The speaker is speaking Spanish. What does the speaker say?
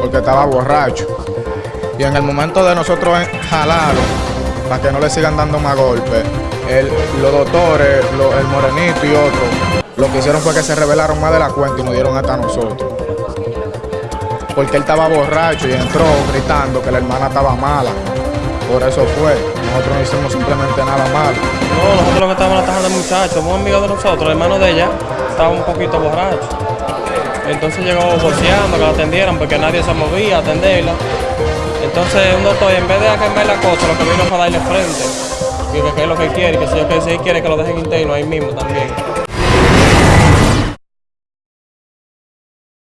porque estaba borracho. Y en el momento de nosotros jalarlo, para que no le sigan dando más golpes, el- los doctores, el morenito y otro, lo que hicieron fue que se rebelaron más de la cuenta y nos dieron hasta nosotros. Porque él estaba borracho y entró gritando que la hermana estaba mala. Por eso fue. Nosotros no hicimos simplemente nada malo. No, nosotros lo que estábamos atajando al muchacho, un amigo de nosotros, el hermano de ella, estaba un poquito borracho. Entonces llegó boceando que la atendieran porque nadie se movía a atenderla. Entonces un doctor, en vez de quemar la cosa, lo que vino fue darle frente. Y que, que es lo que quiere, que si yo que si quiere que lo dejen interno ahí mismo también.